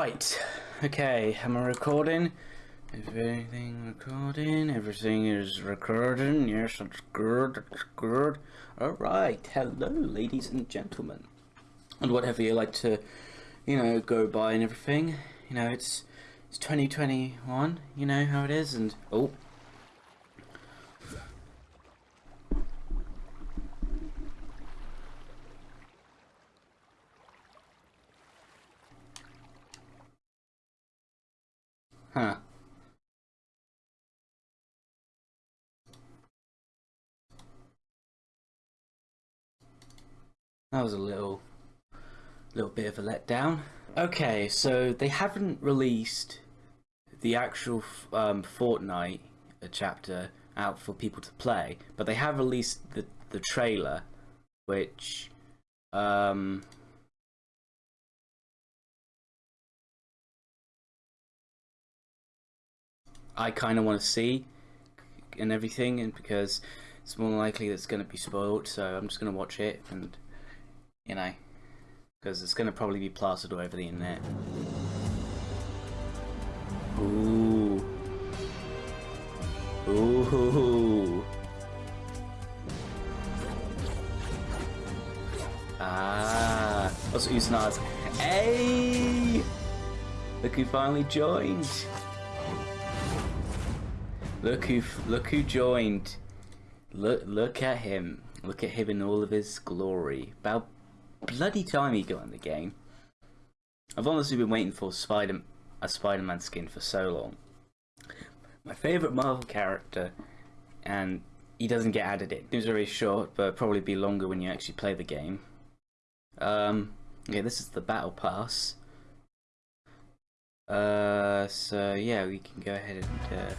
Right. Okay, am I recording? Everything recording? Everything is recording. Yes, it's good. It's good. Alright. Hello, ladies and gentlemen. And whatever you like to, you know, go by and everything. You know, it's it's 2021. You know how it is. And oh, Huh. That was a little, little bit of a letdown. Okay, so they haven't released the actual um, Fortnite chapter out for people to play, but they have released the the trailer, which um, I kind of want to see and everything, and because it's more likely that it's going to be spoiled, so I'm just going to watch it, and you know, because it's going to probably be plastered all over the internet. Ooh. Ooh. Ah. Also, Usanaz. Hey! Look who finally joined. Look who look who joined. Look look at him. Look at him in all of his glory. About bloody time he got in the game. I've honestly been waiting for Spider a Spider-Man skin for so long. My favourite Marvel character, and he doesn't get added in. It's very short, but probably be longer when you actually play the game. Um, okay, this is the Battle Pass. Uh, so yeah, we can go ahead and. Uh,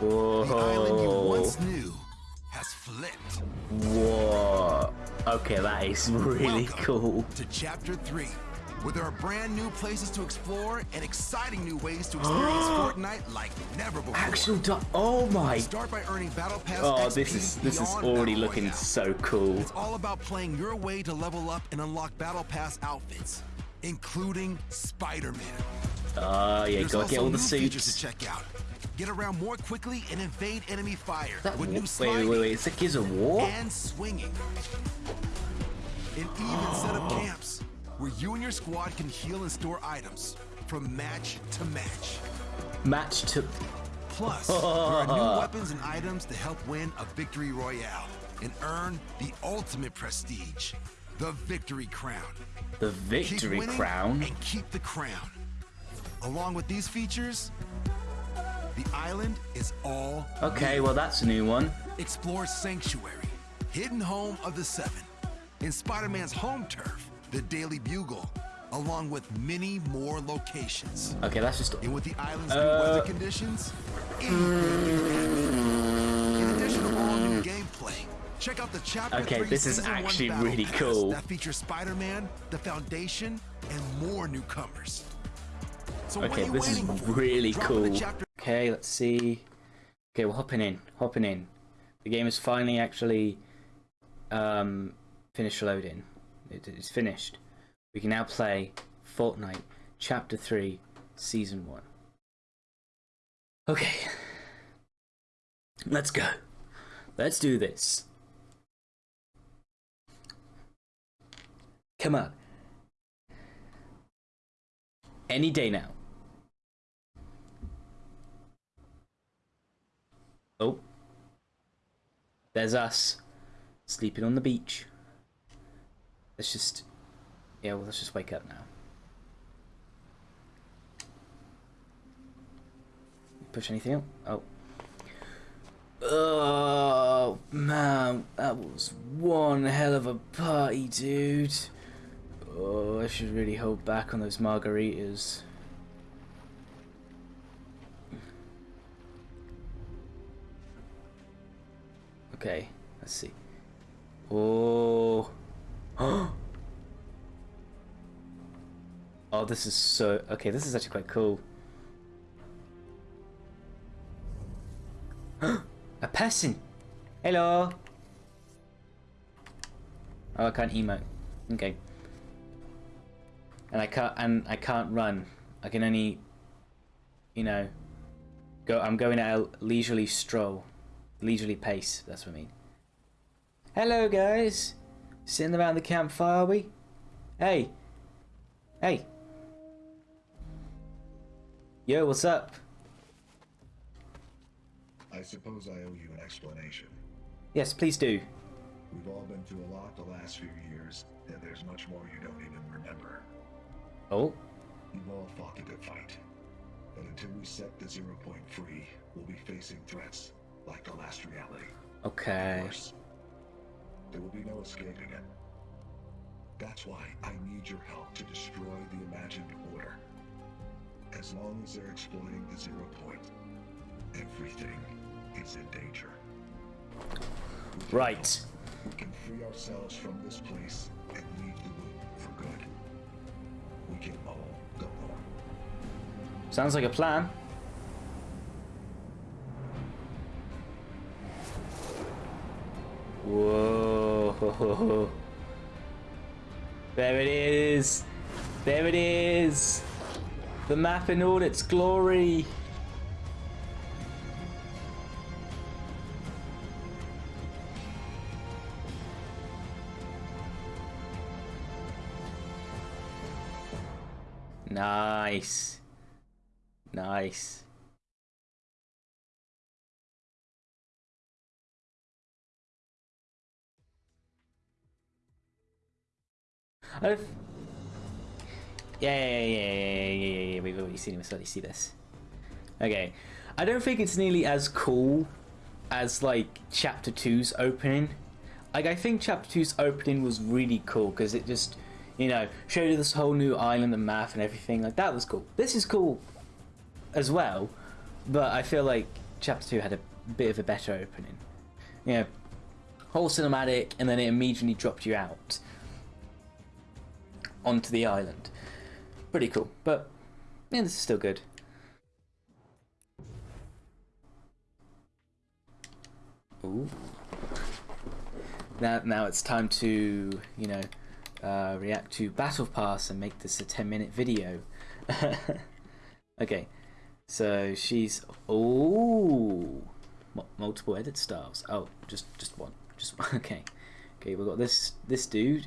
Whoa. The island you once knew has flipped. Whoa. Okay, that is really Welcome cool. To chapter three, where there are brand new places to explore and exciting new ways to experience Fortnite like never before. Actual Oh my. Start by earning battle pass. Oh, XP this is this is already looking so cool. It's all about playing your way to level up and unlock battle pass outfits, including Spider-Man. Oh yeah, There's gotta get all the features to check out. Get around more quickly and invade enemy fire That with new sliding wait, wait, wait, it's a War? and swinging. An even set of camps where you and your squad can heal and store items from match to match. Match to Plus, there are new weapons and items to help win a victory royale and earn the ultimate prestige, the victory crown. the Victory Crown. and keep the crown. Along with these features, the island is all Okay, well that's a new one. Explore Sanctuary, hidden home of the Seven, in Spider-Man's home turf, the Daily Bugle, along with many more locations. Okay, that's just And with the island's Uh, new weather conditions, can happen. In addition to all new gameplay, check out the Chapter Okay, 3 this is actually really cool. That features Spider-Man, the Foundation, and more newcomers. So Okay, this is really Drop in the cool. Okay, let's see. Okay, we're hopping in, hopping in. The game is finally actually um, finished loading. It, it's finished. We can now play Fortnite Chapter 3 Season 1. Okay. Let's go. Let's do this. Come on. Any day now. Oh. There's us. Sleeping on the beach. Let's just... Yeah, well, let's just wake up now. Push anything up? Oh. Oh, man. That was one hell of a party, dude. Oh, I should really hold back on those margaritas. Okay, let's see. Oh. oh, this is so. Okay, this is actually quite cool. A person! Hello! Oh, I can't emote. Okay. and I can't and I can't run. I can only, you know, go. I'm going at a leisurely stroll, leisurely pace. That's what I mean. Hello, guys. Sitting around the campfire, are we? Hey. Hey. Yo, what's up? I suppose I owe you an explanation. Yes, please do. We've all been through a lot the last few years, and there's much more you don't even remember. Oh, You've all fought the good fight. But until we set the zero point free, we'll be facing threats like the last reality. okay. Worse. There will be no escaping it. That's why I need your help to destroy the imagined order. As long as they're exploiting the zero point, everything is in danger. Right. We can free ourselves from this place and leave the loop for good. We can all go home. Sounds like a plan. Whoa. There it is. There it is. The map in all its glory. Nice. Nice. Yeah, yeah, yeah, yeah, yeah, yeah, yeah, we've already seen him, already see this. Okay. I don't think it's nearly as cool as, like, Chapter 2's opening. Like, I think Chapter 2's opening was really cool, because it just, you know, showed you this whole new island and map and everything. Like, that was cool. This is cool as well, but I feel like Chapter 2 had a bit of a better opening. You know, whole cinematic, and then it immediately dropped you out onto the island. Pretty cool, but yeah, this is still good. Ooh. Now, now it's time to, you know, uh, react to Battle Pass and make this a 10 minute video. okay, so she's. Oh! Multiple edit styles. Oh, just just one. Just one. Okay. Okay, we've got this this dude.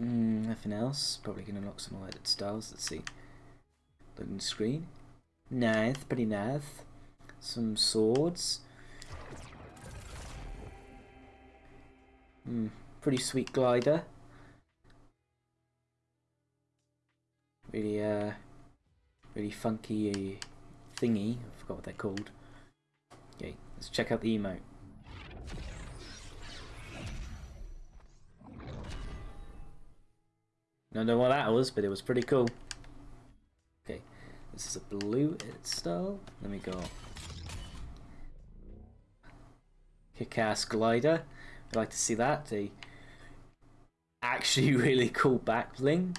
Mm, nothing else. Probably gonna unlock some more edit styles. Let's see. Loading screen. Nice, pretty nice. Some swords. Hmm, pretty sweet glider. Really, uh, really funky thingy. I forgot what they're called. Okay, let's check out the emote. Don't know what that was, but it was pretty cool. Okay, this is a blue style. Let me go. Kick-ass glider. I'd like to see that. The actually really cool back bling.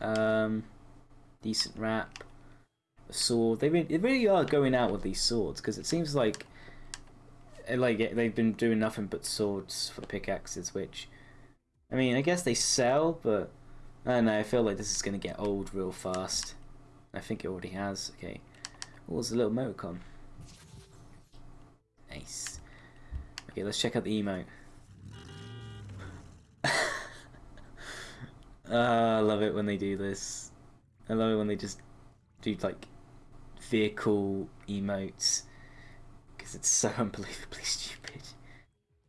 Um, decent wrap. A sword. They really, they really are going out with these swords because it seems like eh, like they've been doing nothing but swords for pickaxes, which I mean, I guess they sell, but Know. I feel like this is going to get old real fast. I think it already has. Okay. What was the little emoticon. Nice. Okay, let's check out the emote. Ah, I love it when they do this. I love it when they just do like vehicle emotes because it's so unbelievably stupid.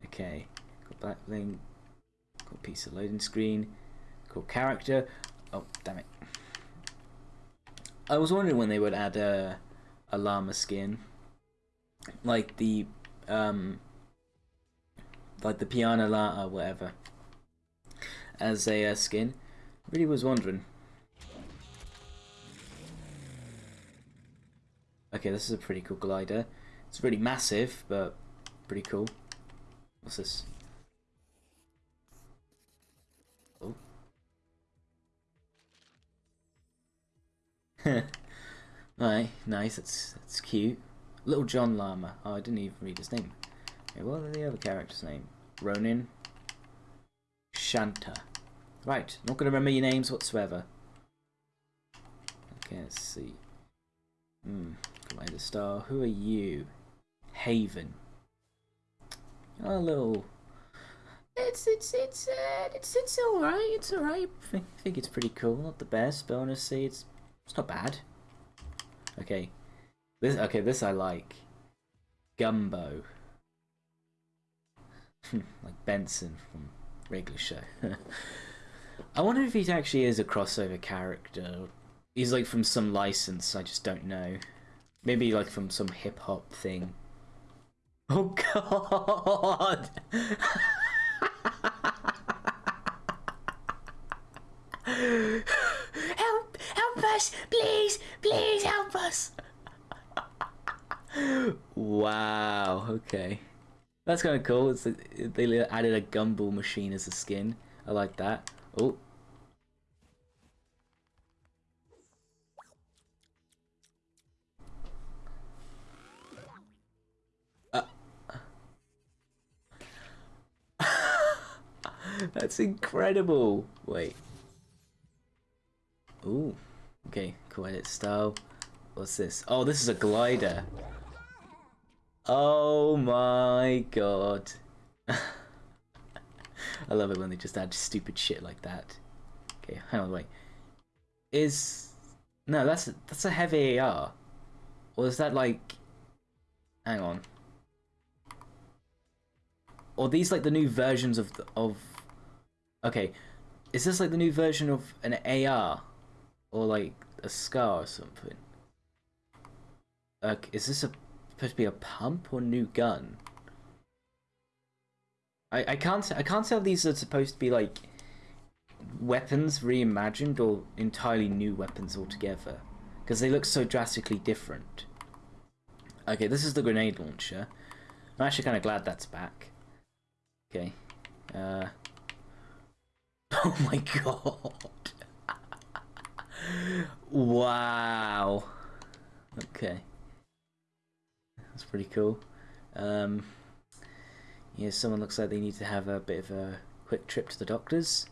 Okay, got back bling, got piece of loading screen, got character. Oh, damn it. I was wondering when they would add a, a llama skin, like the um, like the piano la or whatever, as a uh, skin. Really was wondering. Okay, this is a pretty cool glider. It's really massive, but pretty cool. What's this? Alright, nice, that's, that's cute. Little John Llama. Oh, I didn't even read his name. Okay, what are the other characters' name? Ronin. Shanta. Right, not going to remember your names whatsoever. Okay, let's see. Hmm, Glider Star. Who are you? Haven. A little. It's it's it's uh, it's it's all right. It's all right. I think, think it's pretty cool. Not the best, but honestly, it's it's not bad. Okay, this okay. This I like. Gumbo. Hmm, like Benson from regular show. I wonder if he actually is a crossover character. He's like from some license, I just don't know. Maybe like from some hip hop thing. Oh god! help! Help us! Please! Please help us! wow, okay. That's kind of cool. It's they added a gumball machine as a skin. I like that. Oh. Uh. That's incredible. Wait. Ooh. Okay, cool edit style. What's this? Oh, this is a glider. Oh my god. I love it when they just add stupid shit like that. Okay, hang on, wait. Is no, that's that's a heavy AR, or is that like? Hang on. Or these like the new versions of the, of? Okay, is this like the new version of an AR, or like a scar or something? Like, is this a supposed to be a pump or new gun? I, I can't I can't tell these are supposed to be like weapons reimagined or entirely new weapons altogether because they look so drastically different. Okay, this is the grenade launcher. I'm actually kind of glad that's back. Okay. Uh. Oh my god. Wow. Okay. That's pretty cool. Um, yeah, someone looks like they need to have a bit of a quick trip to the doctors.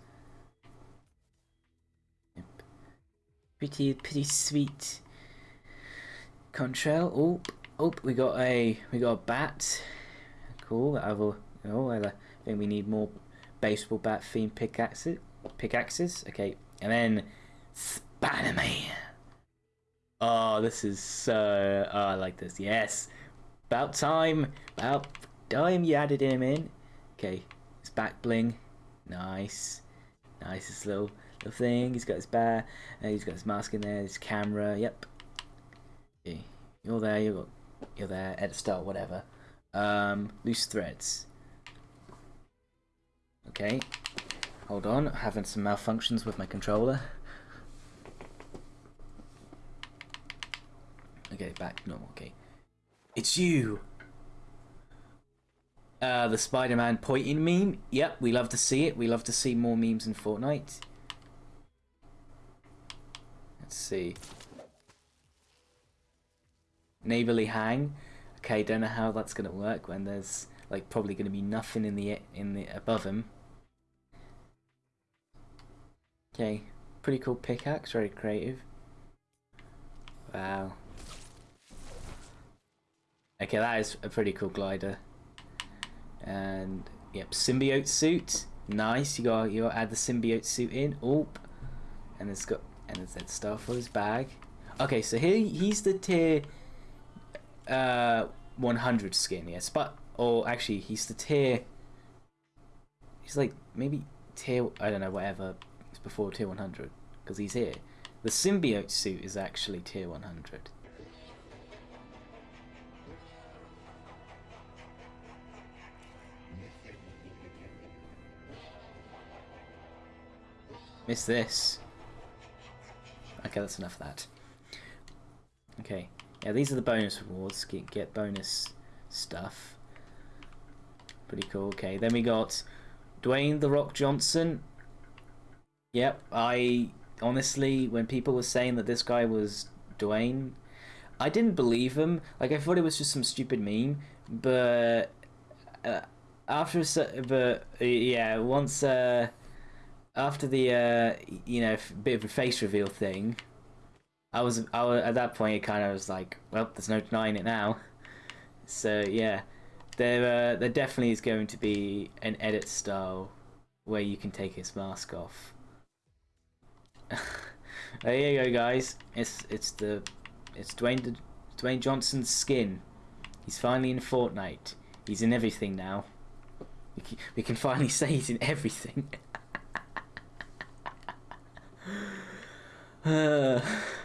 Pretty, pretty sweet. Contrail. Oh, oh, we got a, we got a bat. Cool. I will. Oh, I think we need more baseball bat themed pickaxes. Pickaxes. Okay, and then Spider-Man. Oh, this is so. Oh, I like this. Yes. About time. About time you added him in. Okay, his back bling. Nice. Nice, this little, little thing. He's got his bear. Uh, he's got his mask in there. His camera. Yep. Okay. You're there. You're, you're there. Edit start, whatever. Um, loose threads. Okay. Hold on. Having some malfunctions with my controller. Okay, back to normal. Okay. It's you! Uh, the Spider-Man pointing meme. Yep, we love to see it. We love to see more memes in Fortnite. Let's see. Neighborly hang. Okay, don't know how that's gonna work when there's like probably gonna be nothing in the in the above him. Okay, pretty cool pickaxe, very creative. Wow. Okay, that is a pretty cool glider. And yep, symbiote suit. Nice. You got you got add the symbiote suit in. Oop. And it's got and it's that stuff for his bag. Okay, so here he's the tier uh 100 skin, yes, but or actually he's the tier. He's like maybe tier I don't know whatever. It's before tier 100 because he's here. The symbiote suit is actually tier 100. Miss this. Okay, that's enough of that. Okay. Yeah, these are the bonus rewards. Get, get bonus stuff. Pretty cool. Okay, then we got Dwayne The Rock Johnson. Yep, I honestly, when people were saying that this guy was Dwayne, I didn't believe him. Like, I thought it was just some stupid meme. But uh, after, but yeah, once uh, after the uh, you know bit of a face reveal thing, I was, I was at that point. It kind of was like, well, there's no denying it now. So yeah, there, uh, there definitely is going to be an edit style where you can take his mask off. there you go, guys. It's it's the it's Dwayne Dwayne Johnson's skin. He's finally in Fortnite. He's in everything now. We can, we can finally say he's in everything. Uh,